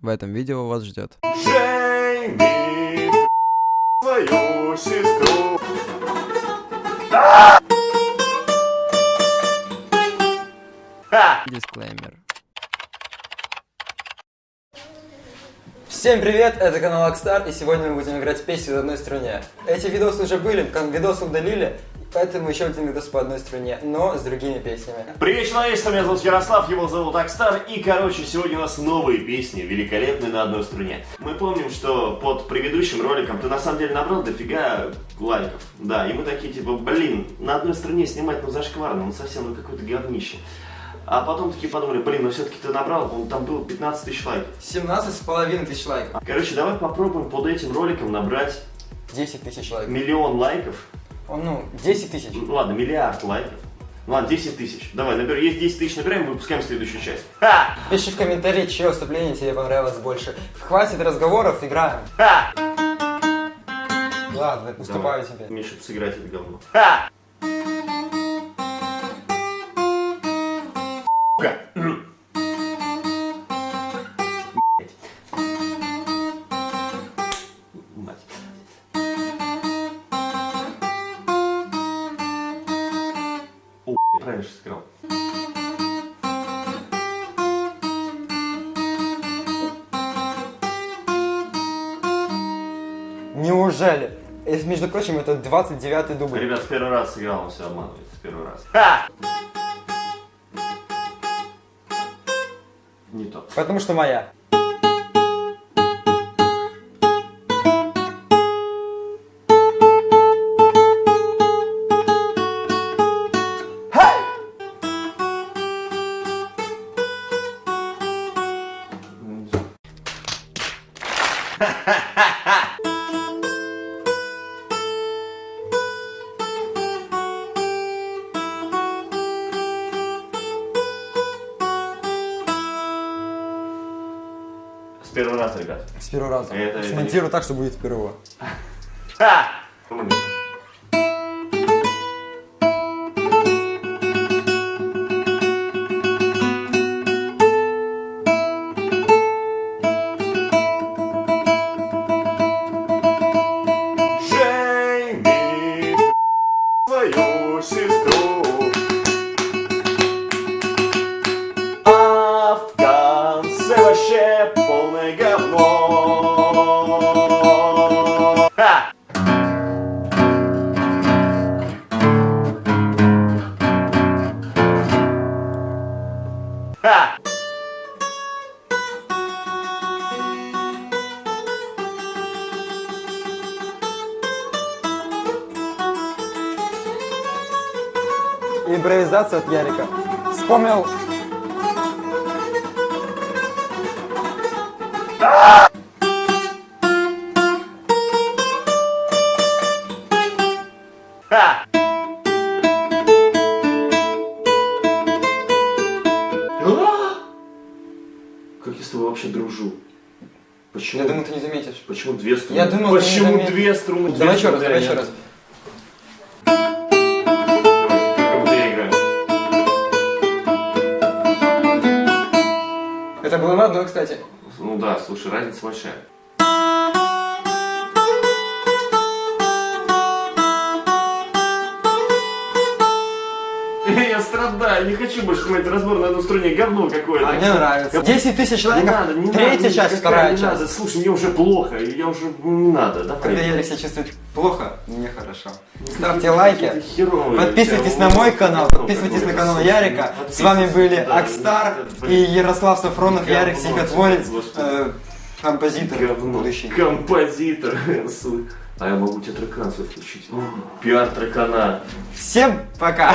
в этом видео вас ждет. Свою сестру. Дисклеймер. Всем привет, это канал Акстар, и сегодня мы будем играть песни в одной струне. Эти видосы уже были, как видосы удалили, поэтому еще один видос по одной струне, но с другими песнями. Привет, человечество, меня зовут Ярослав, его зовут Акстар, и, короче, сегодня у нас новые песни, великолепные на одной струне. Мы помним, что под предыдущим роликом ты на самом деле набрал дофига лайков, да, и мы такие, типа, блин, на одной струне снимать, ну, зашкварно, ну, совсем, ну, какое-то говнище. А потом такие подумали, блин, ну, все-таки ты набрал, по-моему, там было 15 тысяч лайков. 17 с половиной тысяч лайков. Короче, давай попробуем под этим роликом набрать 10 тысяч лайков. миллион лайков, Ну, 10 тысяч. Ну ладно, миллиард лайков. Ну ладно, 10 тысяч. Давай, набер, есть 10 тысяч набираем, выпускаем следующую часть. Ха! Пиши в комментарии, чье выступление тебе понравилось больше. Хватит разговоров, играем. Ха! Ладно, уступаю Давай. тебе. Миша, сыграть это говно. Ха! Же сыграл. Неужели? И, между прочим, это 29-й дубль. Ребят, в первый раз сыграл, он все обманывает. В первый раз. Ха! Не то. Потому что моя. С первого раза, ребят. С первого раза. Это- Смонтирую так, что будет впервые. Ха! Свою сестру. А в конце вообще полное говно. Импровизация от Ярика. Вспомнил. Ха! А? Как я с тобой вообще дружу? Почему? Я думаю, ты не заметишь. Почему две струны? Я думал, ты не Почему две струны? Давай еще раз, давай я- еще раз. Это было на одной, кстати. Ну да, слушай, разница большая. Страдаю, не хочу больше смотреть разбор на одной струне, говно какое-то. А мне нравится. 10 тысяч Не лайков. надо, не Третья надо, часть, вторая не часть. надо. Слушай, мне уже плохо, я уже, не надо, давай. Когда Ярик себя чувствует плохо, мне хорошо. Ставьте лайки. Подписывайтесь на мой канал, подписывайтесь на канал слушай, Ярика. С вами были да, Акстар и. Ярослав Сафронов, Ярик господи. э, композитор Говно. будущий. Композитор. Су- А я могу тебе трекан свой включить. Пиар трекана. Всем пока!